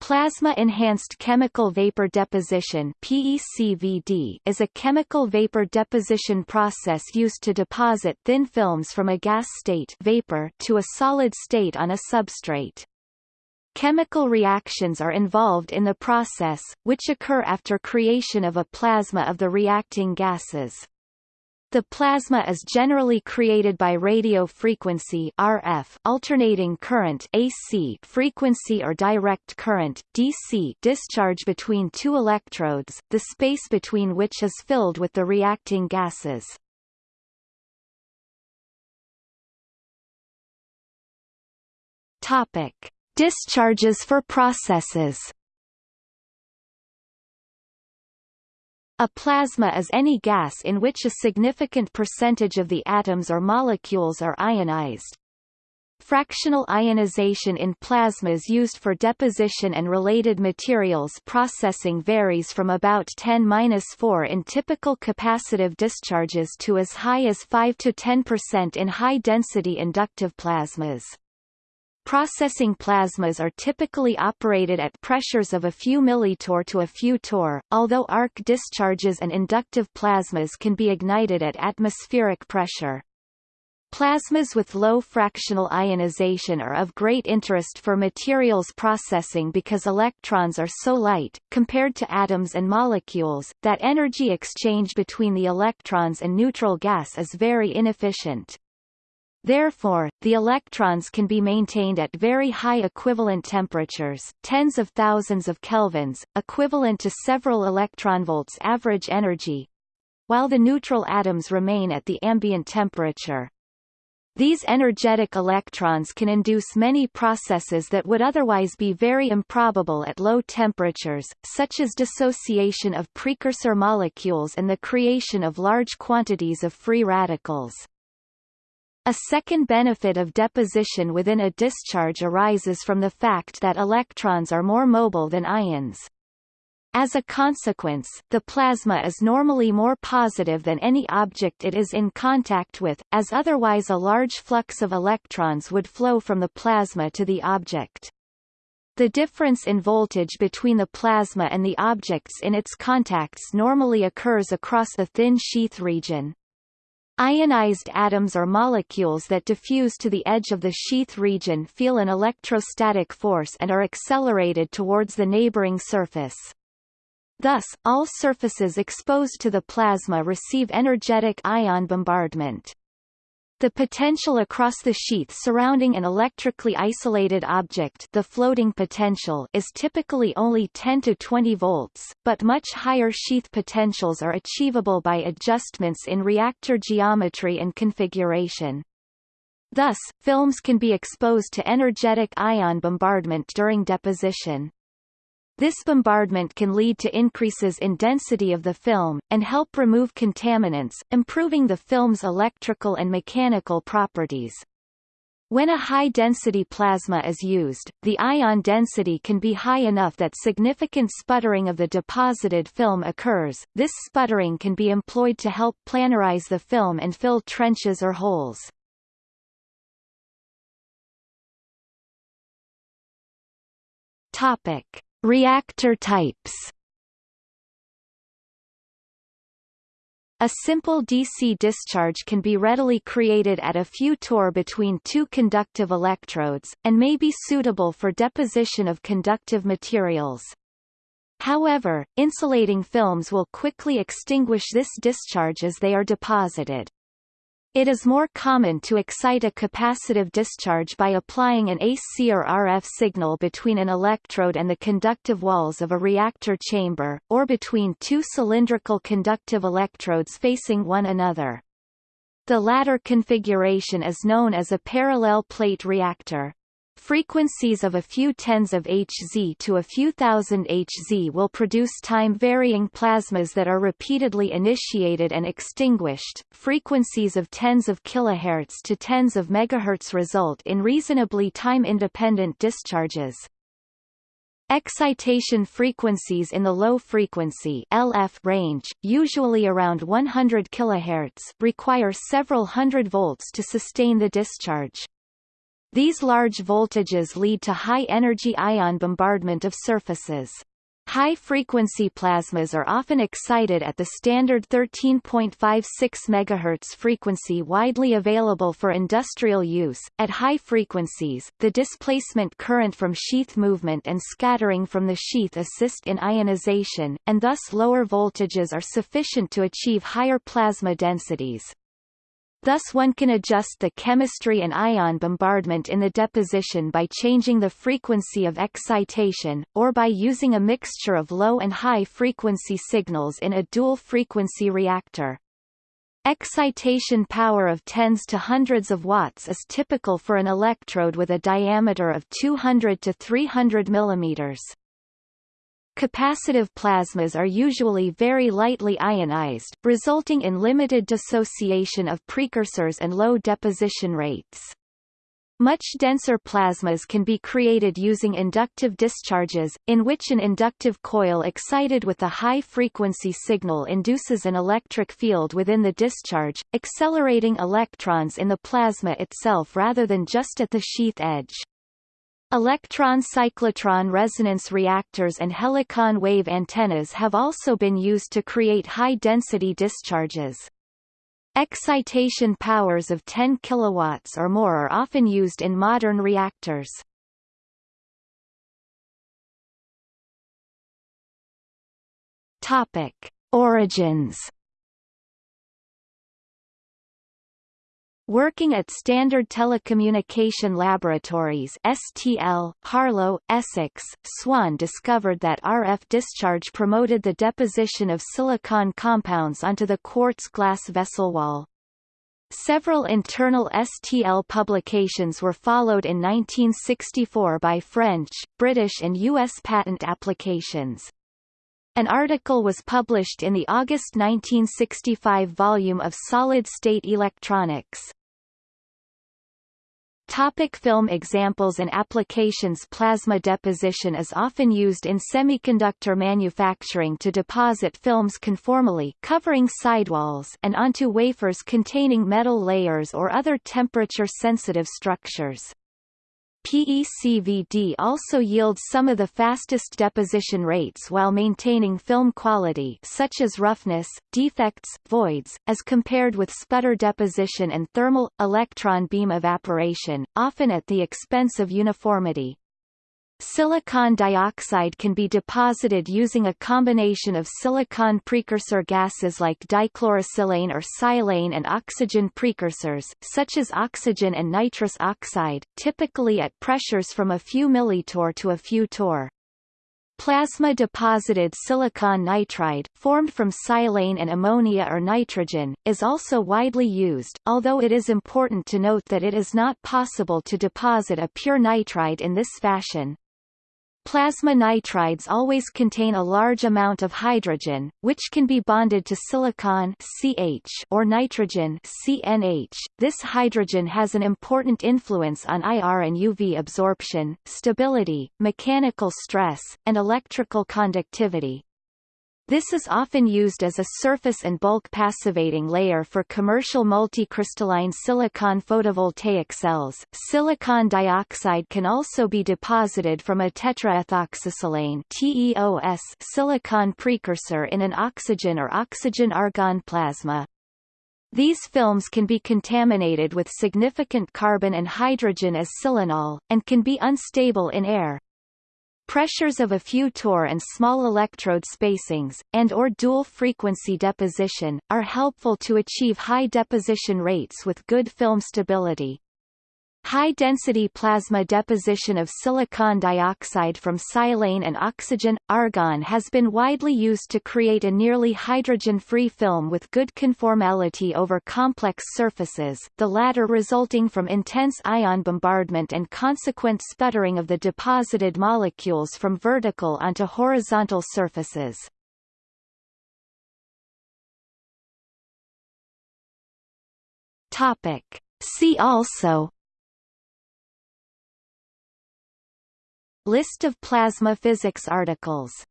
Plasma-enhanced chemical vapor deposition PECVD is a chemical vapor deposition process used to deposit thin films from a gas state vapor to a solid state on a substrate. Chemical reactions are involved in the process, which occur after creation of a plasma of the reacting gases. The plasma is generally created by radio frequency RF alternating current AC frequency or direct current DC discharge between two electrodes, the space between which is filled with the reacting gases. Topic: Discharges for processes. A plasma is any gas in which a significant percentage of the atoms or molecules are ionized. Fractional ionization in plasmas used for deposition and related materials processing varies from about 10-4 in typical capacitive discharges to as high as 5-10% in high-density inductive plasmas. Processing plasmas are typically operated at pressures of a few millitorr to a few torr, although arc discharges and inductive plasmas can be ignited at atmospheric pressure. Plasmas with low fractional ionization are of great interest for materials processing because electrons are so light, compared to atoms and molecules, that energy exchange between the electrons and neutral gas is very inefficient. Therefore, the electrons can be maintained at very high equivalent temperatures tens of thousands of kelvins, equivalent to several electronvolts average energy, while the neutral atoms remain at the ambient temperature. These energetic electrons can induce many processes that would otherwise be very improbable at low temperatures, such as dissociation of precursor molecules and the creation of large quantities of free radicals. A second benefit of deposition within a discharge arises from the fact that electrons are more mobile than ions. As a consequence, the plasma is normally more positive than any object it is in contact with, as otherwise a large flux of electrons would flow from the plasma to the object. The difference in voltage between the plasma and the objects in its contacts normally occurs across a thin sheath region. Ionized atoms or molecules that diffuse to the edge of the sheath region feel an electrostatic force and are accelerated towards the neighboring surface. Thus, all surfaces exposed to the plasma receive energetic ion bombardment. The potential across the sheath surrounding an electrically isolated object the floating potential is typically only 10 to 20 volts, but much higher sheath potentials are achievable by adjustments in reactor geometry and configuration. Thus, films can be exposed to energetic ion bombardment during deposition. This bombardment can lead to increases in density of the film, and help remove contaminants, improving the film's electrical and mechanical properties. When a high-density plasma is used, the ion density can be high enough that significant sputtering of the deposited film occurs. This sputtering can be employed to help planarize the film and fill trenches or holes. Topic: Reactor types A simple DC discharge can be readily created at a few torr between two conductive electrodes, and may be suitable for deposition of conductive materials. However, insulating films will quickly extinguish this discharge as they are deposited. It is more common to excite a capacitive discharge by applying an AC or RF signal between an electrode and the conductive walls of a reactor chamber, or between two cylindrical conductive electrodes facing one another. The latter configuration is known as a parallel plate reactor. Frequencies of a few tens of Hz to a few thousand Hz will produce time-varying plasmas that are repeatedly initiated and extinguished. Frequencies of tens of kilohertz to tens of megahertz result in reasonably time-independent discharges. Excitation frequencies in the low frequency LF range, usually around 100 kHz, require several hundred volts to sustain the discharge. These large voltages lead to high-energy ion bombardment of surfaces. High-frequency plasmas are often excited at the standard 13.56 MHz frequency widely available for industrial use. At high frequencies, the displacement current from sheath movement and scattering from the sheath assist in ionization, and thus lower voltages are sufficient to achieve higher plasma densities. Thus one can adjust the chemistry and ion bombardment in the deposition by changing the frequency of excitation, or by using a mixture of low and high frequency signals in a dual-frequency reactor. Excitation power of tens to hundreds of watts is typical for an electrode with a diameter of 200 to 300 millimeters. Capacitive plasmas are usually very lightly ionized, resulting in limited dissociation of precursors and low deposition rates. Much denser plasmas can be created using inductive discharges, in which an inductive coil excited with a high-frequency signal induces an electric field within the discharge, accelerating electrons in the plasma itself rather than just at the sheath edge. Electron-cyclotron resonance reactors and helicon wave antennas have also been used to create high-density discharges. Excitation powers of 10 kW or more are often used in modern reactors. Topic: Origins Working at Standard Telecommunication Laboratories STL, Harlow, Essex, Swann discovered that RF discharge promoted the deposition of silicon compounds onto the quartz glass vessel wall. Several internal STL publications were followed in 1964 by French, British and U.S. patent applications. An article was published in the August 1965 volume of Solid State Electronics. Topic film examples and applications Plasma deposition is often used in semiconductor manufacturing to deposit films conformally covering sidewalls and onto wafers containing metal layers or other temperature-sensitive structures. PECVD also yields some of the fastest deposition rates while maintaining film quality such as roughness, defects, voids, as compared with sputter deposition and thermal, electron beam evaporation, often at the expense of uniformity. Silicon dioxide can be deposited using a combination of silicon precursor gases like dichlorosilane or silane and oxygen precursors, such as oxygen and nitrous oxide, typically at pressures from a few millitorr to a few torr. Plasma-deposited silicon nitride, formed from silane and ammonia or nitrogen, is also widely used, although it is important to note that it is not possible to deposit a pure nitride in this fashion. Plasma nitrides always contain a large amount of hydrogen, which can be bonded to silicon CH or nitrogen CNH. This hydrogen has an important influence on IR and UV absorption, stability, mechanical stress, and electrical conductivity. This is often used as a surface and bulk passivating layer for commercial multicrystalline silicon photovoltaic cells. Silicon dioxide can also be deposited from a tetraethoxysilane TEOS silicon precursor in an oxygen or oxygen-argon plasma. These films can be contaminated with significant carbon and hydrogen as silanol, and can be unstable in air. Pressures of a few torr and small electrode spacings, and or dual-frequency deposition, are helpful to achieve high deposition rates with good film stability. High-density plasma deposition of silicon dioxide from silane and oxygen, argon has been widely used to create a nearly hydrogen-free film with good conformality over complex surfaces, the latter resulting from intense ion bombardment and consequent sputtering of the deposited molecules from vertical onto horizontal surfaces. Topic. See also List of plasma physics articles